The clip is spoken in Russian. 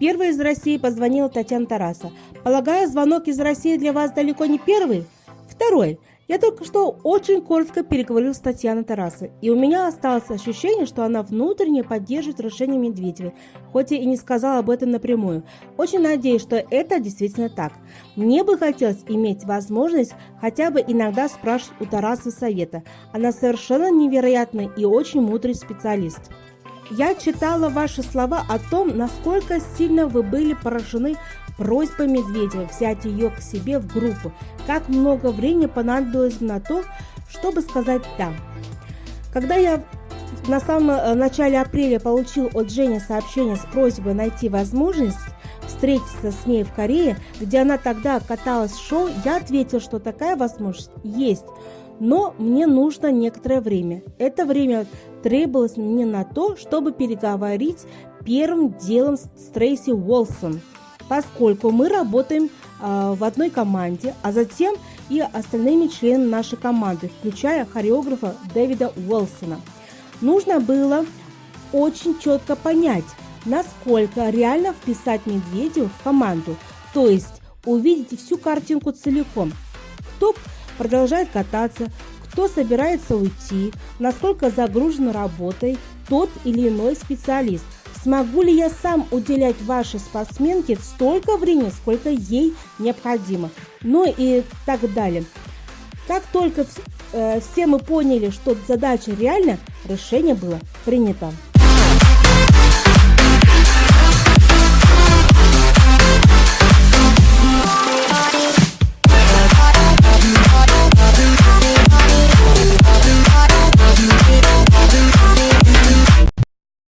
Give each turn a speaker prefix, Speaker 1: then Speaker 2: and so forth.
Speaker 1: Первой из России позвонила Татьяна Тараса. Полагаю, звонок из России для вас далеко не первый? Второй. Я только что очень коротко переговорил с Татьяной Тарасой, и у меня осталось ощущение, что она внутренне поддерживает решение Медведевой, хоть и не сказала об этом напрямую. Очень надеюсь, что это действительно так. Мне бы хотелось иметь возможность хотя бы иногда спрашивать у Тарасы совета. Она совершенно невероятный и очень мудрый специалист. Я читала ваши слова о том, насколько сильно вы были поражены просьбой Медведева взять ее к себе в группу. Как много времени понадобилось на то, чтобы сказать «да». Когда я на самом э, начале апреля получил от Жени сообщение с просьбой найти возможность встретиться с ней в Корее, где она тогда каталась в шоу, я ответил, что такая возможность есть, но мне нужно некоторое время. Это время требовалось мне на то, чтобы переговорить первым делом с Трейси Уолсон, поскольку мы работаем э, в одной команде, а затем и остальными членами нашей команды, включая хореографа Дэвида Уолсона. Нужно было очень четко понять, насколько реально вписать Медведеву в команду, то есть увидеть всю картинку целиком. Кто продолжает кататься, кто собирается уйти, насколько загружен работой тот или иной специалист. Смогу ли я сам уделять вашей спортсменке столько времени, сколько ей необходимо? Ну и так далее. Как только э, все мы поняли, что задача реальна, решение было принято.